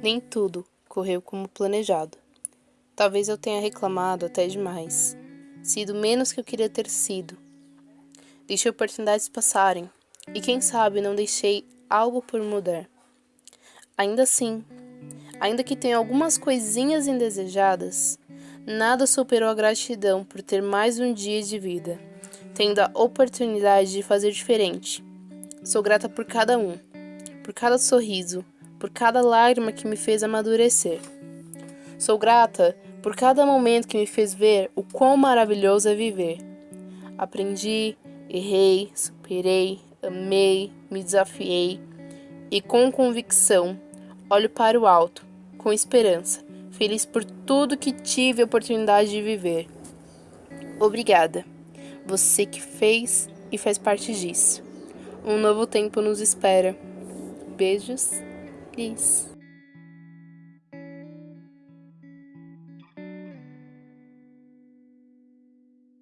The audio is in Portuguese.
Nem tudo correu como planejado. Talvez eu tenha reclamado até demais, sido menos que eu queria ter sido. Deixei oportunidades passarem e quem sabe não deixei algo por mudar. Ainda assim, ainda que tenha algumas coisinhas indesejadas, nada superou a gratidão por ter mais um dia de vida, tendo a oportunidade de fazer diferente. Sou grata por cada um, por cada sorriso, por cada lágrima que me fez amadurecer. Sou grata por cada momento que me fez ver o quão maravilhoso é viver. Aprendi, errei, superei, amei, me desafiei e com convicção olho para o alto, com esperança, feliz por tudo que tive a oportunidade de viver. Obrigada, você que fez e faz parte disso. Um novo tempo nos espera. Beijos. please.